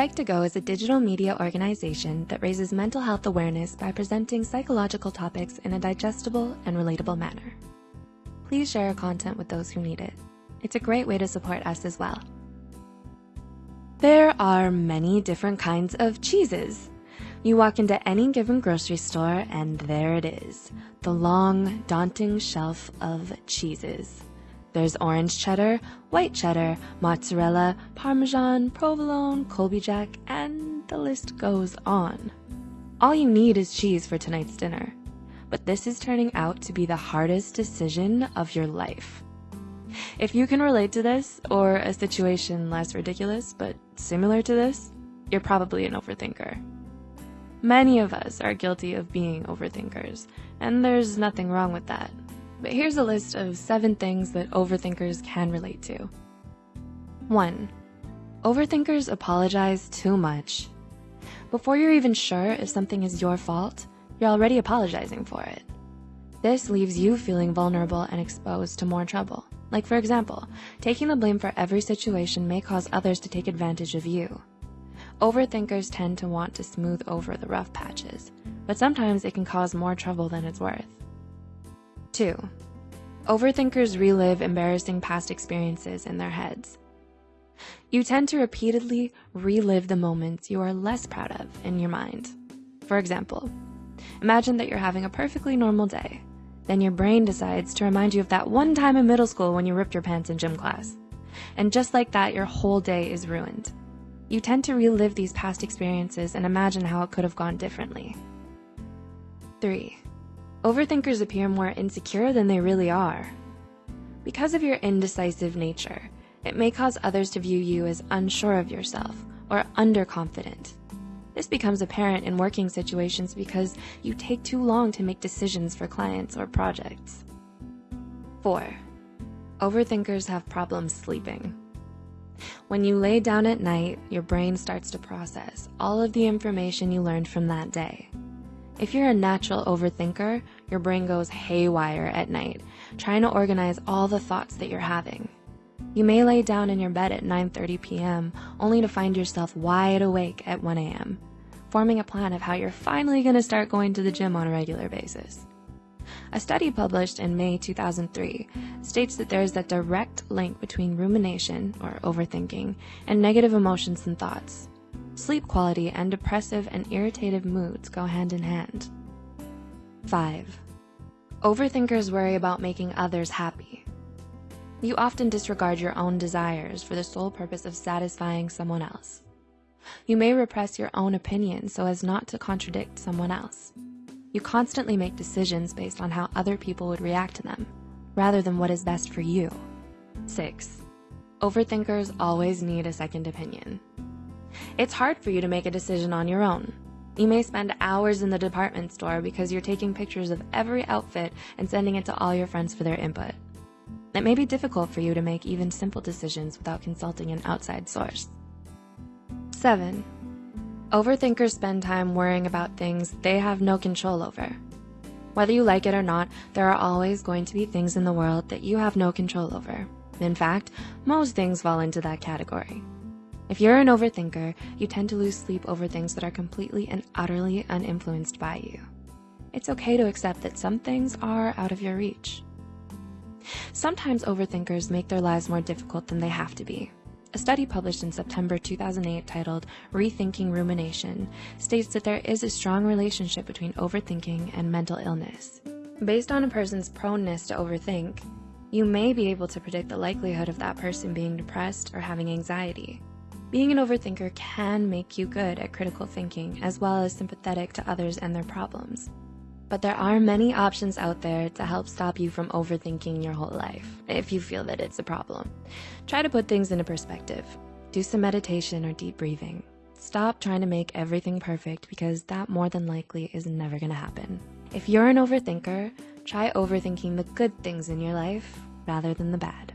Psych2Go is a digital media organization that raises mental health awareness by presenting psychological topics in a digestible and relatable manner. Please share our content with those who need it. It's a great way to support us as well. There are many different kinds of cheeses. You walk into any given grocery store and there it is, the long, daunting shelf of cheeses. There's orange cheddar, white cheddar, mozzarella, parmesan, provolone, Colby Jack, and the list goes on. All you need is cheese for tonight's dinner. But this is turning out to be the hardest decision of your life. If you can relate to this, or a situation less ridiculous but similar to this, you're probably an overthinker. Many of us are guilty of being overthinkers, and there's nothing wrong with that. But here's a list of seven things that overthinkers can relate to. 1. Overthinkers apologize too much. Before you're even sure if something is your fault, you're already apologizing for it. This leaves you feeling vulnerable and exposed to more trouble. Like for example, taking the blame for every situation may cause others to take advantage of you. Overthinkers tend to want to smooth over the rough patches, but sometimes it can cause more trouble than it's worth. 2. Overthinkers relive embarrassing past experiences in their heads. You tend to repeatedly relive the moments you are less proud of in your mind. For example, imagine that you're having a perfectly normal day. Then your brain decides to remind you of that one time in middle school when you ripped your pants in gym class. And just like that, your whole day is ruined. You tend to relive these past experiences and imagine how it could have gone differently. 3. Overthinkers appear more insecure than they really are. Because of your indecisive nature, it may cause others to view you as unsure of yourself or underconfident. This becomes apparent in working situations because you take too long to make decisions for clients or projects. 4. Overthinkers have problems sleeping. When you lay down at night, your brain starts to process all of the information you learned from that day. If you're a natural overthinker, your brain goes haywire at night, trying to organize all the thoughts that you're having. You may lay down in your bed at 9.30 p.m. only to find yourself wide awake at 1 a.m., forming a plan of how you're finally gonna start going to the gym on a regular basis. A study published in May 2003 states that there is a direct link between rumination, or overthinking, and negative emotions and thoughts. Sleep quality and depressive and irritative moods go hand in hand. 5. Overthinkers worry about making others happy. You often disregard your own desires for the sole purpose of satisfying someone else. You may repress your own opinion so as not to contradict someone else. You constantly make decisions based on how other people would react to them, rather than what is best for you. 6. Overthinkers always need a second opinion. It's hard for you to make a decision on your own. You may spend hours in the department store because you're taking pictures of every outfit and sending it to all your friends for their input. It may be difficult for you to make even simple decisions without consulting an outside source. 7. Overthinkers spend time worrying about things they have no control over. Whether you like it or not, there are always going to be things in the world that you have no control over. In fact, most things fall into that category. If you're an overthinker, you tend to lose sleep over things that are completely and utterly uninfluenced by you. It's okay to accept that some things are out of your reach. Sometimes overthinkers make their lives more difficult than they have to be. A study published in September 2008 titled Rethinking Rumination states that there is a strong relationship between overthinking and mental illness. Based on a person's proneness to overthink, you may be able to predict the likelihood of that person being depressed or having anxiety. Being an overthinker can make you good at critical thinking as well as sympathetic to others and their problems. But there are many options out there to help stop you from overthinking your whole life, if you feel that it's a problem. Try to put things into perspective. Do some meditation or deep breathing. Stop trying to make everything perfect because that more than likely is never gonna happen. If you're an overthinker, try overthinking the good things in your life rather than the bad.